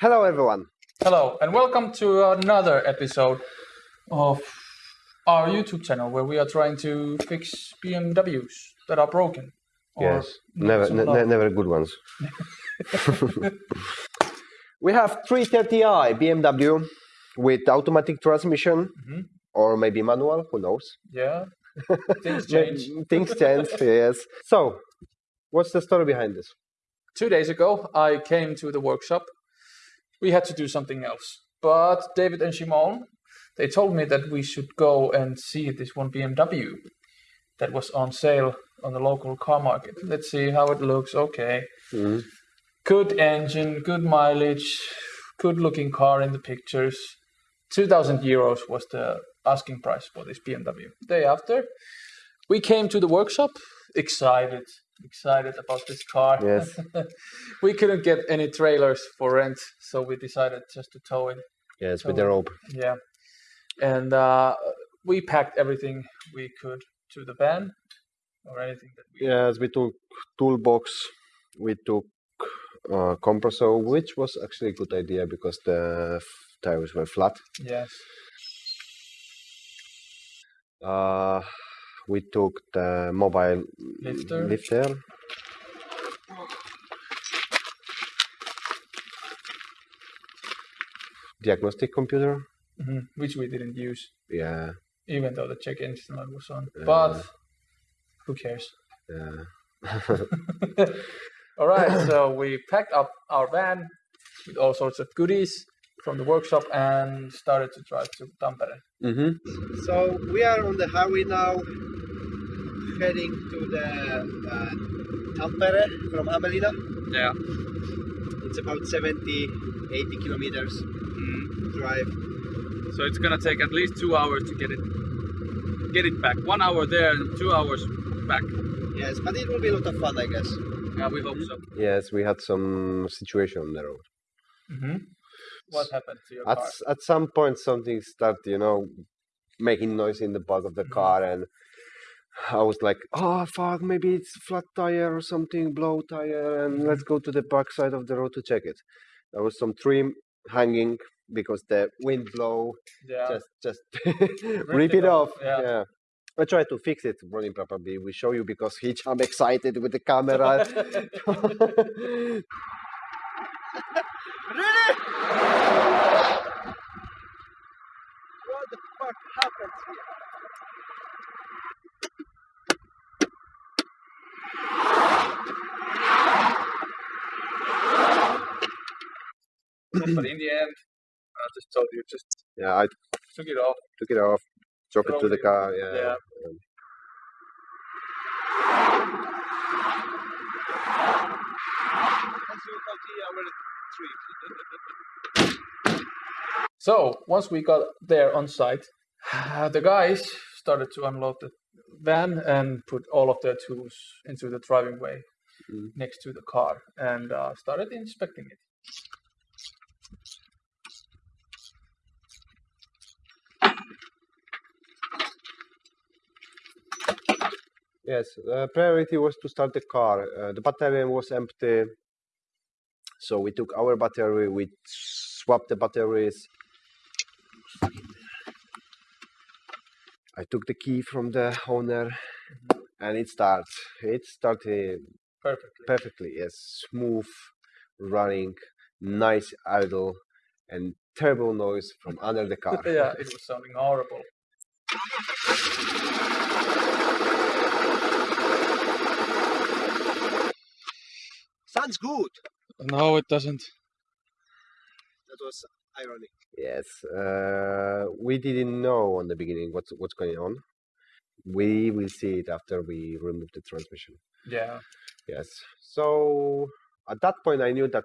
Hello, everyone. Hello, and welcome to another episode of our YouTube channel where we are trying to fix BMWs that are broken. yes, never, never good ones. we have 330i BMW with automatic transmission Mhm. or maybe manual. Who knows? Yeah, things change. Things change. yes. So, what's the story behind this? Two days ago, I came to the workshop. We had to do something else, but David and Shimon, they told me that we should go and see this one BMW that was on sale on the local car market. Let's see how it looks. Okay. Mhm. good engine, good mileage, good looking car in the pictures. 2000 euros was the asking price for this BMW. Day after, we came to the workshop excited, excited about this car. Yes. we couldn't get any trailers for rent, so we decided just to tow it. Yes, with the rope. Yeah. And uh, we packed everything we could to the van or anything that we Yes, we took toolbox. We took uh, compressor, which was actually a good idea because the tires were flat. Yes. Uh, we took the mobile Lifter. lifter. Diagnostic computer. Mhm, Which we didn't use. Yeah, even though the check engine light was on. Yeah. But who cares? yeah. All right, so we packed up our van with all sorts of goodies from the workshop and started to drive to Tampere. hmm So we are on the highway now, heading to the uh, Tampere from Hamelina. Yeah. It's about 70, 80 kilometers drive. So it's gonna take at least two hours to get it get it back. One hour there and two hours back. Yes, but it will be a lot of fun, I guess. Yeah, we hope so. Yes, we had some situation on the road. hmm What happened to your At car? s- at some point, something started, you know, making noise in the back of the Mhm. car, and I was like, "Oh fuck, maybe it's flat tire or something, blow tire, and let's go to the back side of the road to check it." There was some trim hanging because the wind blow Yeah. just just rip it off. yeah. Yeah. I tried to fix it running properly. We show you because he I'm excited with the camera. really? What the fuck happens here? But in the end, I just told you, just Yeah, I took it off. took it off, drove it to the car. Yeah. yeah. So once we got there on site, the guys started to unload the van and put all of their tools into the driving way Mhm. next to the car and uh, started inspecting it. Yes, uh, priority was to start the car. Uh, the battery was empty, so we took our battery. We swapped the batteries. I took the key from the owner, and it starts. It started Perfectly. perfectly. Yes, smooth, running, nice idle, and terrible noise from under the car. yeah, it was sounding horrible. Sounds good. No, it doesn't. That was ironic. Yes, uh, we didn't know on the beginning what's what's going on. We will see it after we remove the transmission. Yeah. Yes. So at that point, I knew that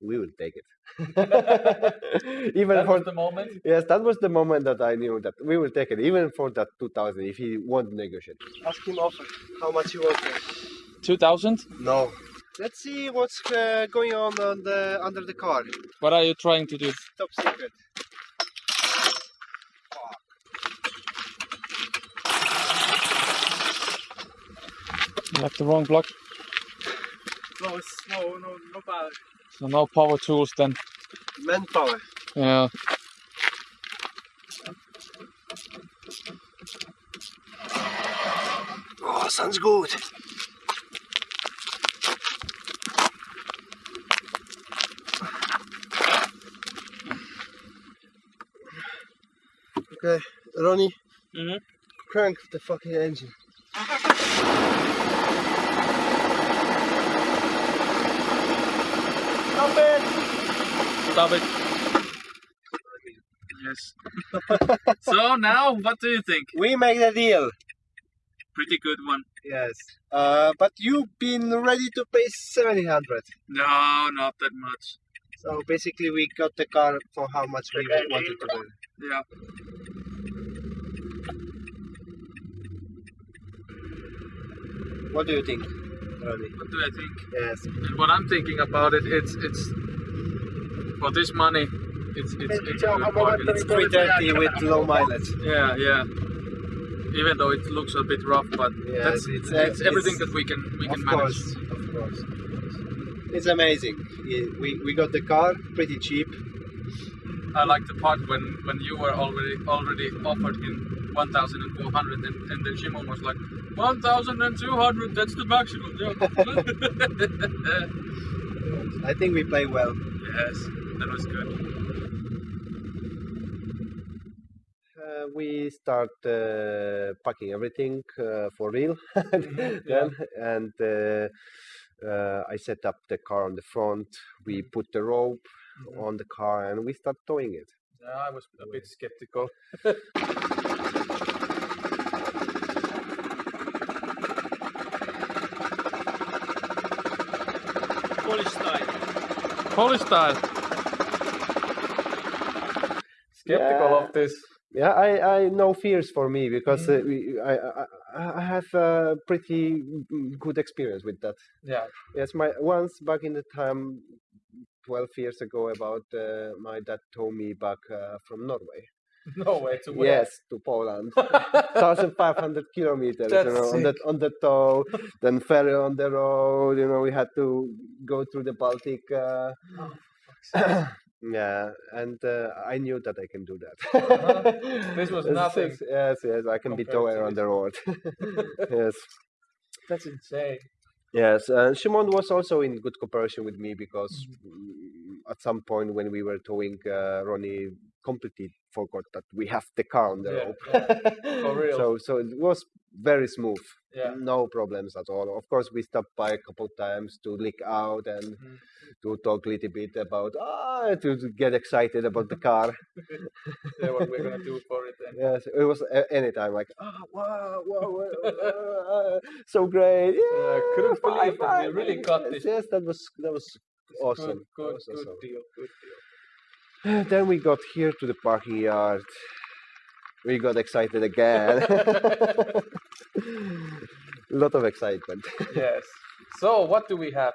we will take it. even That for was the moment. yes, that was the moment that I knew that we will take it, even for that two thousand. If he won't negotiate, ask him offer how much he wants. 2000? No. Let's see what's uh, going on, on the, under the car. What are you trying to do? Top secret. You have the wrong block. No, it's no, no, no power. So no power tools then. Manpower. Yeah. Oh, sounds good. Okay, Ronnie, Mhm. crank the fucking engine. Stop it! Stop it. Yes. so now, what do you think? We make the deal. Pretty good one. Yes. Uh, but you've been ready to pay 700. No, not that much. So basically, we got the car for how much we wanted to buy. Yeah. What do you think? What do I think? Yes. And what I'm thinking about it, it's it's for this money, it's it's it's a good bargain. It's 330 with low mileage. Yeah, yeah. Even though it looks a bit rough, but Yes, that's it's, it's, everything it's- that we can we can of manage. course, of course. It's amazing. We, we got the car pretty cheap. I like the part when when you were already already offered in 1,400 and and then Shimon was like 1,200. That's the maximum. Yeah. I think we play well. yes, that was good. Uh, we start uh, packing everything uh, for real yeah. and uh, uh, I set up the car on the front. We put the rope on the car and we start towing it. I was a bit skeptical. Polish style. Polish style. Skeptical Yeah. of this. Yeah, I, I no fears for me because uh, we, I, I I have a pretty good experience with that. Yeah. Yes, my once back in the time, twelve years ago, about uh, my dad told me back uh, from Norway. No way to win. Yes, to Poland, thousand five hundred kilometers. You know, on the on the tow, then ferry on the road. You know, we had to go through the Baltic. Uh, yeah, and uh, I knew that I can do that. Uh-huh. This was nothing Yes, yes, yes, I can be tower on the road. yes. That's insane. Yes, uh, Shimon was also in good cooperation with me because Mm-hmm. mm, at some point when we were towing, uh, Ronnie completely forgot that we have the car on the Yeah, rope. For real. So, so it was very smooth. Yeah. No problems at all. Of course, we stopped by a couple times to leak out and Mhm. to talk a little bit about ah to, to get excited about the car. yeah, what we're gonna do for it then. Yes, it was a- anytime like ah wow wow, wow uh, so great. Yeah, couldn't believe that we really got yes, this. Yes, that was that was awesome. Good, good, was good deal. Good deal. Then we got here to the parking yard. We got excited again. A lot of excitement. yes. So what do we have?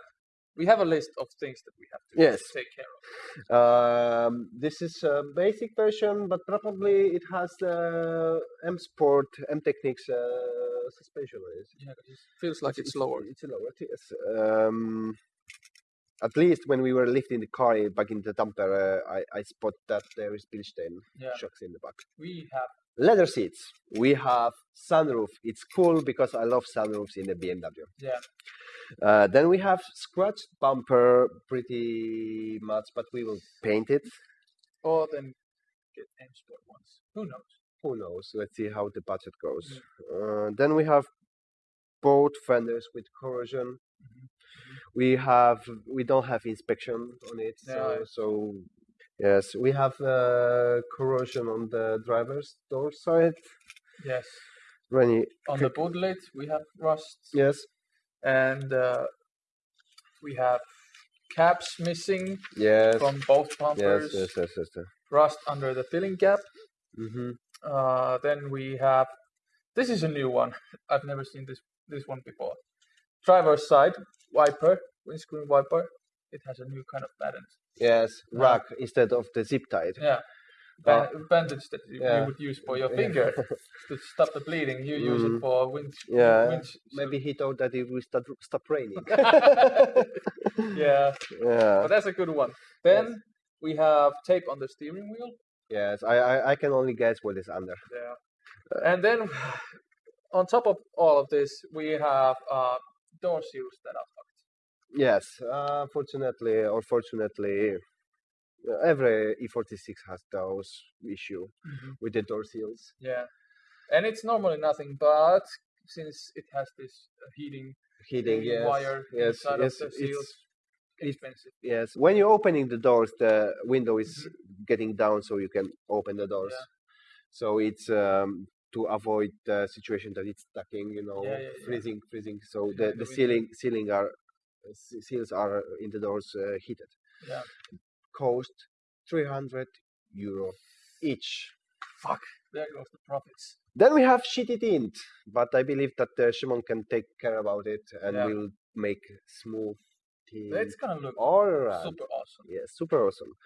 We have a list of things that we have to Yes. take care of. Um, this is a basic version, but probably it has the M Sport M Techniques uh, suspension. Yeah, it feels like it's, lower. It's lower. Yes. Um, at least when we were lifting the car back in the dumper, uh, I, I spot that there is Bilstein Yeah. shocks in the back. We have Leather seats. We have sunroof. It's cool because I love sunroofs in the BMW. yeah. Uh, then we have scratched bumper pretty much, but we will paint it. Or then get M Sport ones. Who knows? Who knows? Let's see how the budget goes. Uh, then we have both fenders with corrosion. We have we don't have inspection on it, so, Yeah. so yes, we have uh, corrosion on the driver's door side. Yes. Rennie, On the boot lid, we have rust. yes, And uh, we have caps missing yes, from both yes, bumpers. yes, yes, yes. yes. Rust under the filling gap. Mm-hmm. Uh, then we have this is a new one. I've never seen this this one before. Driver's side wiper, windscreen wiper. It has a new kind of pattern. Yes, Uh, instead of the zip tie. Yeah. Ba- bandage that you, yeah. you would use for your finger to stop the bleeding. You use Mm. it for wind. Yeah, wind Maybe he thought that it will start stop raining. yeah, yeah. but that's a good one. Then We have tape on the steering wheel. Yes, I, I, I can only guess what is under. Yeah. And then on top of all of this, we have uh, door seals that are. Yes, uh, fortunately or fortunately, every E46 has those issue with the door seals. Yeah. And it's normally nothing, but since it has this uh, heating Heating, yes, wire yes, inside yes. of the seals, it's- expensive. yes. When you're opening the doors, the window is getting down, so you can open the doors. Yeah. So it's um, to avoid the situation that it's stucking, you know, Yeah, yeah, freezing, freezing. So the, the the ceiling ceiling are seals are in the doors heated. Yeah. Cost 300 euro each. Fuck. There goes the profits. Then we have shitty tint, but I believe that uh, Shimon can take care about it and Yeah. will make smooth tint. It's gonna look all around. super awesome. Yeah, super awesome.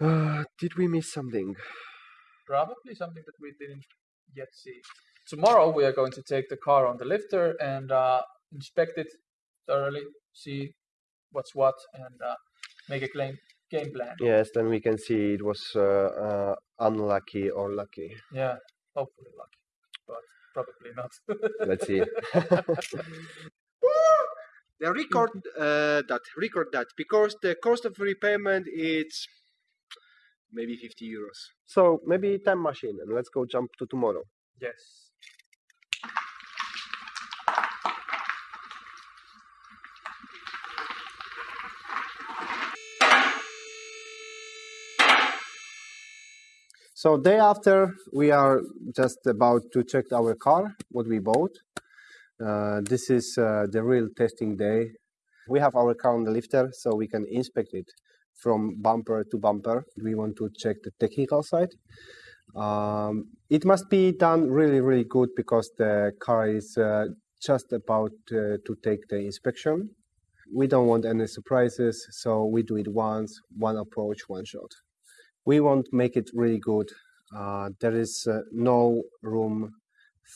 Uh, did we miss something? Probably something that we didn't yet see. Tomorrow we are going to take the car on the lifter and uh, inspect it thoroughly, see what's what, and uh, make a claim, game plan. Yes, then we can see it was uh, uh, unlucky or lucky. Yeah, hopefully lucky, but probably not. Let's see. the record uh, that record that because the cost of repayment is maybe 50 euros so maybe time machine and let's go jump to tomorrow. yes. So day after, we are just about to check our car, what we bought. Uh, this is uh, the real testing day. We have our car on the lifter, so we can inspect it from bumper to bumper. We want to check the technical side. Um, it must be done really, really good because the car is uh, just about uh, to take the inspection. We don't want any surprises, so we do it once, one approach, one shot we want to make it really good. Uh, there is uh, no room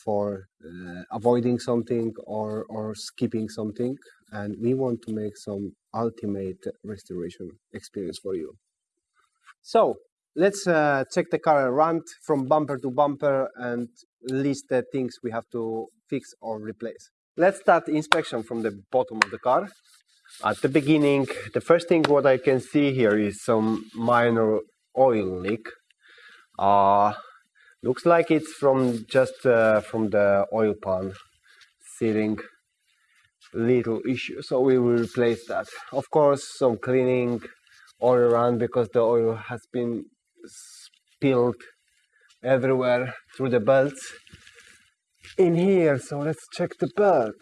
for uh, avoiding something or, or skipping something, and we want to make some ultimate restoration experience for you. So let's uh, check the car around from bumper to bumper and list the things we have to fix or replace. Let's start inspection from the bottom of the car. At the beginning, the first thing what I can see here is some minor oil leak. Uh, looks like it's from just uh, from the oil pan sealing little issue. So we will replace that. Of course, some cleaning all around because the oil has been spilled everywhere through the belts in here. So let's check the belt.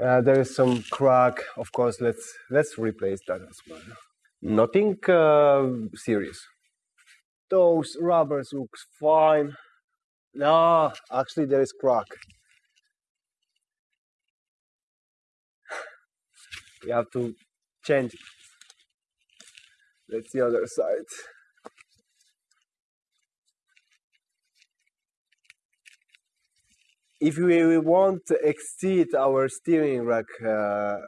Uh, there is some crack. Of course, let's let's replace that as well. Nothing uh, serious. Those rubbers looks fine. No, actually there is crack. We have to change it. That's the other side. If we want to exceed our steering rack uh,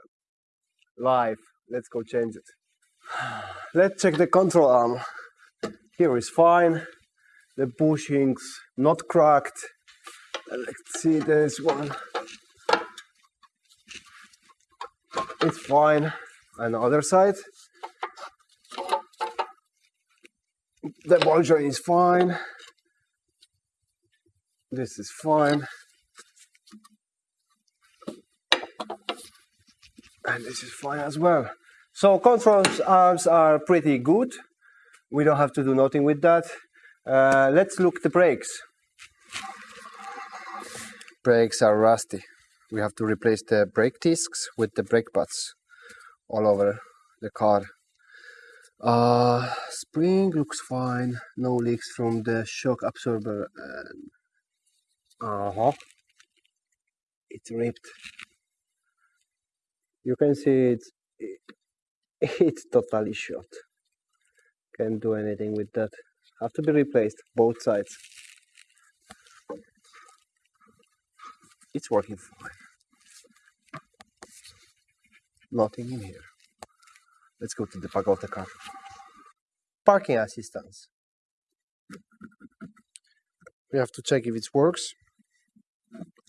life, let's go change it. Let's check the control arm. Here is fine. The bushings not cracked. Let's see this one. It's fine. And the other side. The ball joint is fine. This is fine. And this is fine as well. So control arms are pretty good. We don't have to do nothing with that. Uh, let's look the brakes. Brakes are rusty. We have to replace the brake discs with the brake pads all over the car. Uh, spring looks fine. No leaks from the shock absorber. Uh huh. It's ripped. You can see it's it's totally shot. Can't do anything with that. Have to be replaced, both sides. It's working fine. Nothing in here. Let's go to the back of the car. Parking assistance. We have to check if it works.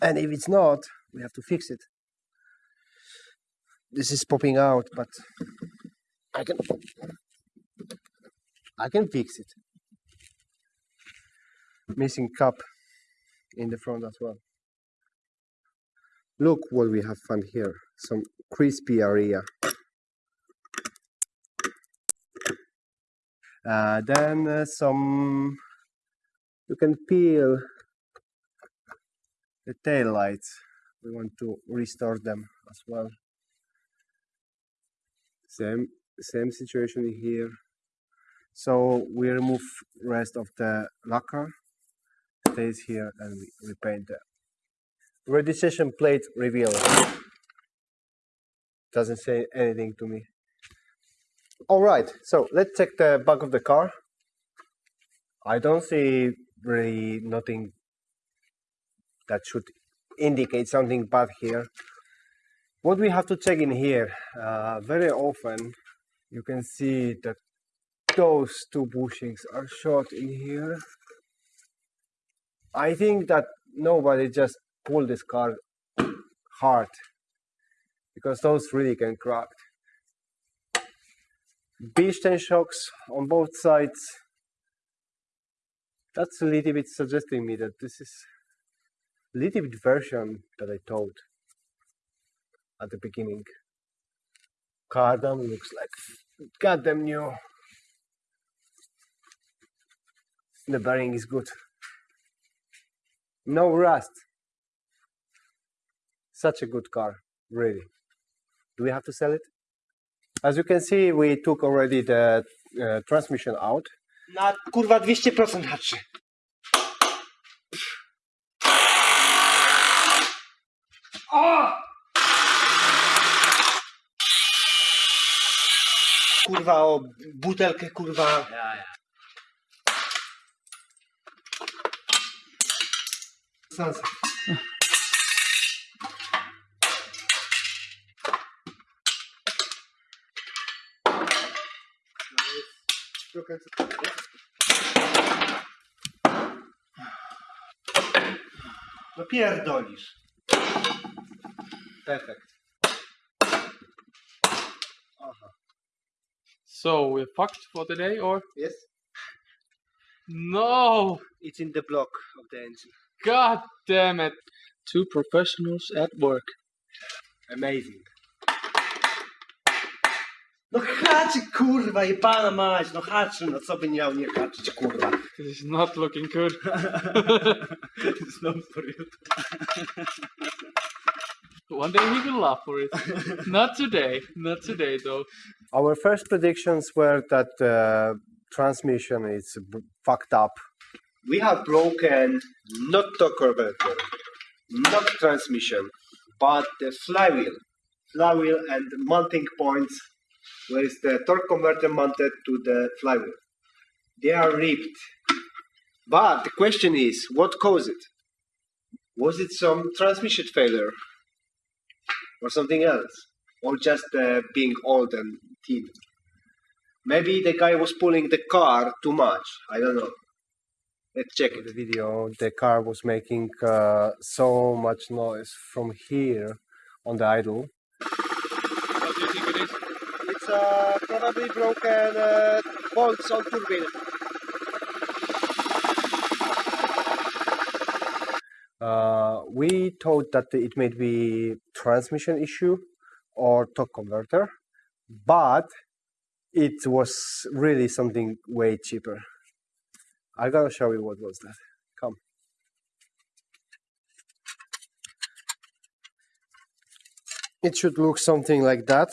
And if it's not, we have to fix it. This is popping out, but I can I can fix it. Missing cup in the front as well. Look what we have found here. Some crispy area. Uh, then uh, some you can peel the tail lights. We want to restore them as well. Same same situation here. So we remove rest of the lacquer, stays here, and we repaint the registration plate reveal. Doesn't say anything to me. All right, so let's check the back of the car. I don't see really nothing that should indicate something bad here. What we have to check in here, uh, very often you can see that those two bushings are short in here. I think that nobody just pulled this car hard because those really can crack. B10 shocks on both sides. That's a little bit suggesting me that this is a little bit version that I told at the beginning. Cardan looks like goddamn new. The bearing is good. No rust. Such a good car, really. Do we have to sell it? As you can see, we took already the uh, transmission out. Na kurwa 200% haczy. Kurwa o butelkę kurwa. Sansa. Trochę No pierdolisz. Perfekt. So we're fucked for the day, or Yes? no? It's in the block of the engine. God damn it! Two professionals at work. Amazing. No haczy kurwa i pana mać, no haczy, no co by miał nie haczyć kurwa. This is not looking good. Znowu for you. One day he will laugh for it. not today. Not today, though. Our first predictions were that the transmission is fucked up. We have broken not torque converter, not transmission, but the flywheel. Flywheel and mounting points where is the torque converter mounted to the flywheel. They are ripped. But the question is, what caused it? Was it some transmission failure? Or something else? Or just uh, being old and thin? Maybe the guy was pulling the car too much. I don't know. Let's check it. the video, the car was making uh, so much noise from here on the idle. What do you think it is? It's uh, probably broken uh, bolts on turbine. Uh, we thought that it may be transmission issue or torque converter, but it was really something way cheaper. I gotta show you what was that. Come. It should look something like that.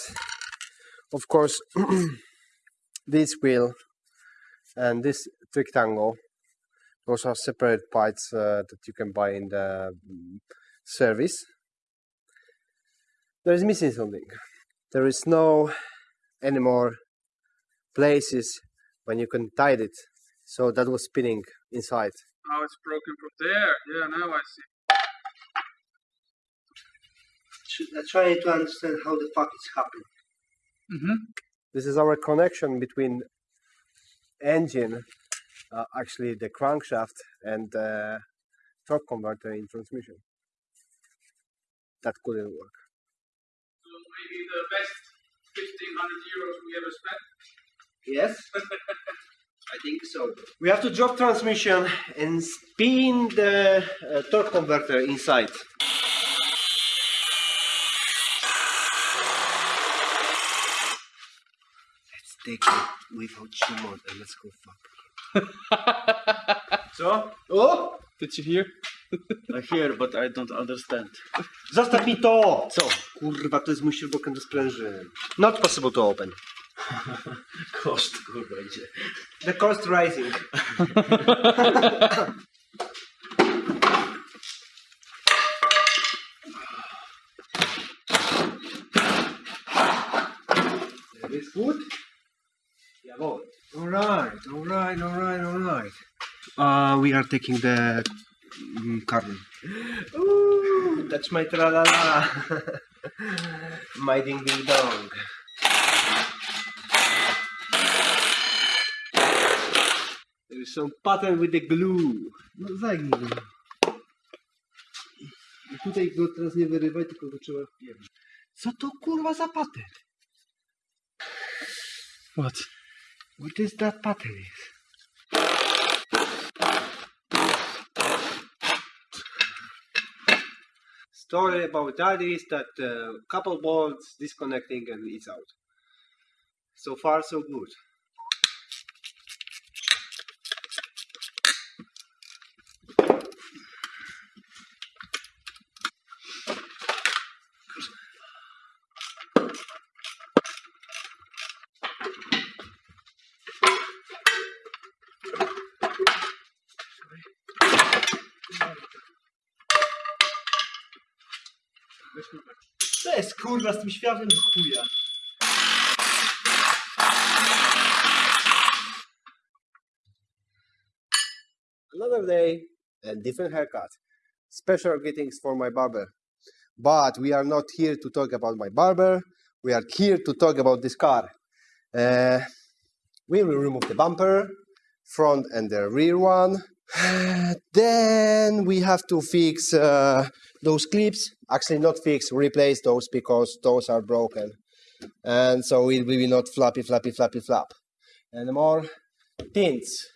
Of course, this wheel and this rectangle those are separate parts uh, that you can buy in the mm, service. There is missing something. There is no anymore places when you can tie it. So that was spinning inside. Oh, it's broken from there. Yeah, now I see. I'm trying to understand how the fuck it's happening. Mm-hmm. This is our connection between engine, uh, actually the crankshaft, and uh, torque converter in transmission. That couldn't work. Maybe the best 1500 euros we ever spent. Yes, I think so. We have to drop transmission and spin the uh, torque converter inside. Let's take it without Shimon and let's go fuck. so? Oh! Did you hear? I hear, but I don't understand. Zostaw mi to! Co? Kurwa, to jest mój śrubokręt do sprężyn. Not possible to open. Koszt, kurwa, idzie. The cost rising. there is food. Jawohl. Alright, alright, alright, alright. Uh, we are taking the mm, carton. Ooh, that's my tra-la-la. my ding-ding-dong. There is some pattern with the glue. No zagnij go. I tutaj go teraz nie wyrywaj, tylko go trzeba wpierdzić. Co to kurwa za patent? What? What is that pattern is? Story about that is that uh, couple bolts disconnecting and it's out. So far so good. To jest kurwa z tym chuja. Another day and different haircut. Special greetings for my barber. But we are not here to talk about my barber. We are here to talk about this car. Uh, we will remove the bumper, front and the rear one. Then we have to fix uh, those clips. Actually, not fix, replace those because those are broken. And so it will be not flappy, flappy, flappy, flap. And more tints.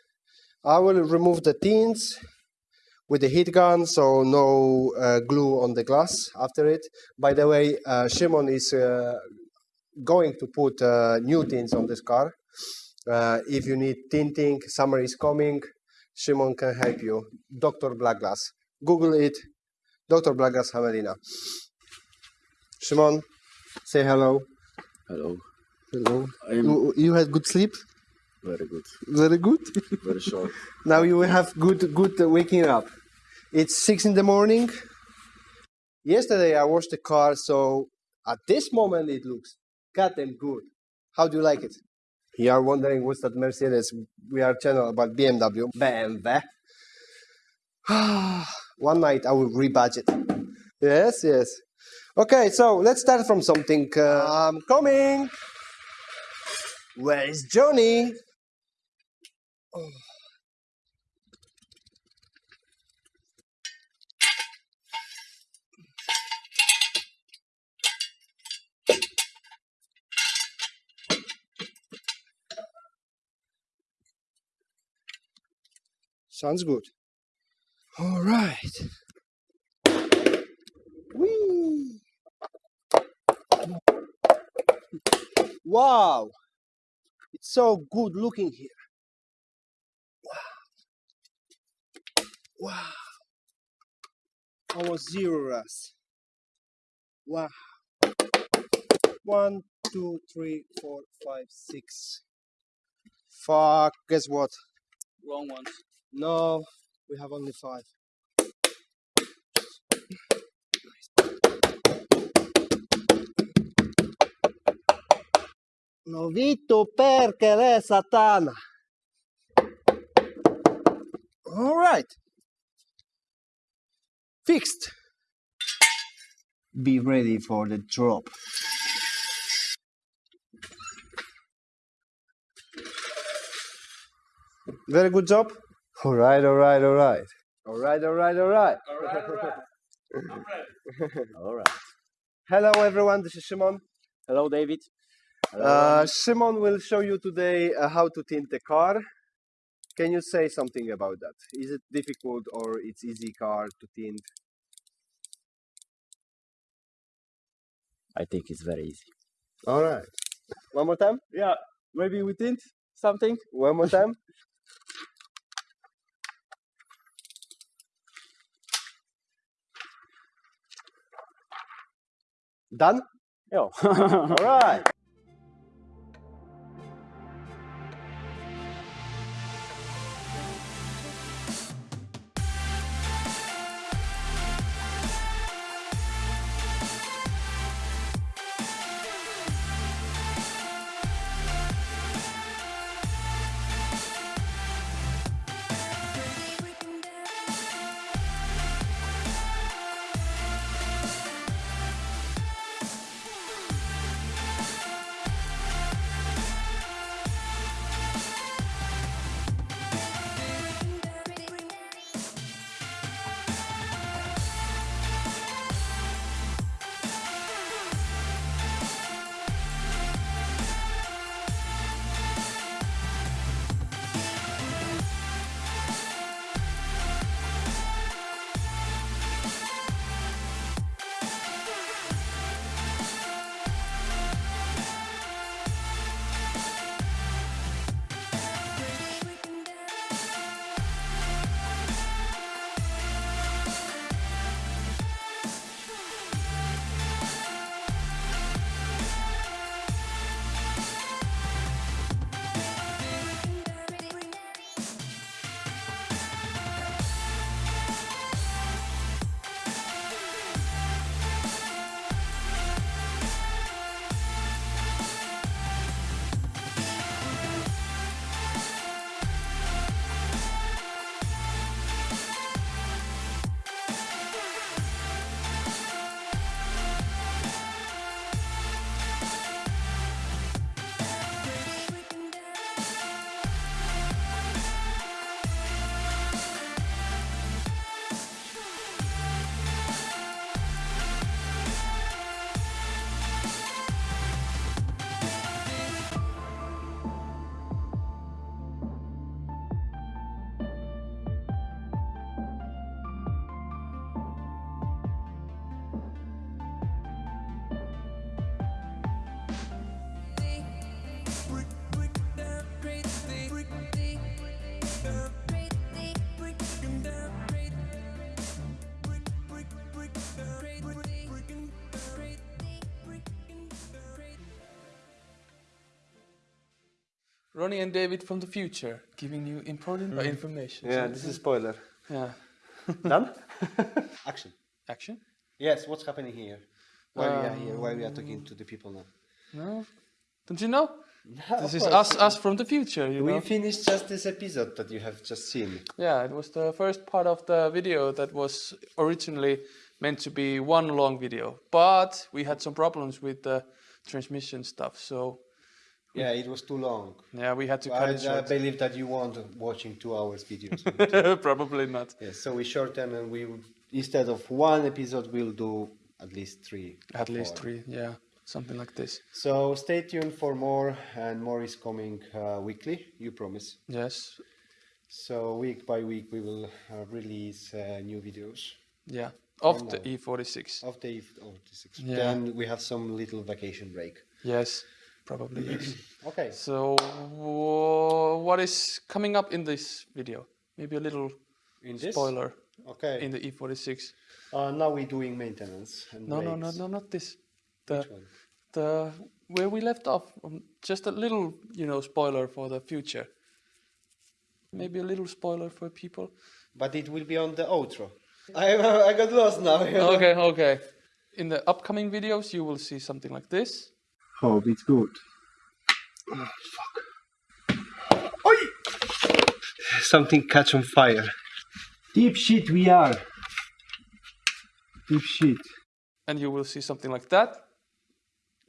I will remove the tints with the heat gun, so no uh, glue on the glass after it. By the way, uh, Shimon is uh, going to put uh, new tints on this car. Uh, if you need tinting, summer is coming. Shimon can help you. Dr. Blackglass. Google it. Dr. Blackglass Hamelina. Shimon, say hello. Hello. Hello. You, you had good sleep? very good. Very good. Very short. Now you will have good good waking up. It's six in the morning. Yesterday I washed the car, so at this moment it looks goddamn good. How do you like it? You are wondering what's that Mercedes? We are channel about BMW. BMW. One night I will rebudget. Yes, yes. Okay, so let's start from something. Uh, I'm coming. Where is Johnny? Sounds good. All right. Whee! Wow! It's so good looking here. Wow. Wow. Almost zero rust. Wow. One, two, three, four, five, six. Fuck, guess what? Wrong ones. No, we have only five. L'ho perché è satana. All right. Fixed. Be ready for the drop. Very good job. All right, all right, all right. All right, all right, all right. All right. Hello, everyone. This is Shimon. Hello, David. Uh, Shimon will show you today uh, how to tint the car. Can you say something about that? Is it difficult or it's easy car to tint? I think it's very easy. All right. One more time. Yeah, maybe we tint something. One more time. Done. Yeah. All right. Ronnie and David from the future giving you important mm-hmm. information. Yeah, So this is spoiler. yeah. Done? Action. Action? Yes, what's happening here? Why we are here? Why we are talking to the people now? No? Don't you know? This is us us from the future, you We know. finished just this episode that you have just seen. Yeah, it was the first part of the video that was originally meant to be one long video, but we had some problems with the transmission stuff, so Yeah, it was too long. yeah, we had to cut I, it I believe that you want watching two hours videos. Probably not. yes, so we shorten and we instead of one episode we'll do at least three. At least three, yeah, something like this. So stay tuned for more, and more is coming uh, weekly. You promise. Yes, So week by week we will uh, release uh, new videos yeah, of the. E46. of the E46. Yeah. Then we have some little vacation break. Yes, probably yes. Okay. So, what is coming up in this video? Maybe a little In this. spoiler Okay. in the E46. uh, now we're doing maintenance. And No, no, no, no, not this. The Which one? the where we left off. Um, just a little, you know, spoiler for the future. Maybe a little spoiler for people. But it will be on the outro. I I got lost now. okay, okay. In the upcoming videos, you will see something like this. Hope it's good. Oh, fuck. Oi! Something catch on fire. Deep shit we are. Deep shit. and you will see something like that.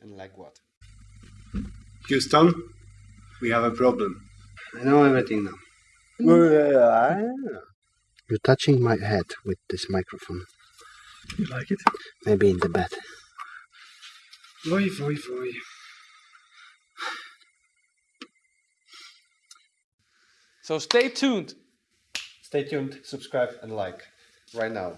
And like what? Houston, we have a problem. I know everything now. Mm. You're touching my head with this microphone. You like it? Maybe in the bed. Voi, voi, voi. So stay tuned. Stay tuned, subscribe, and like right now.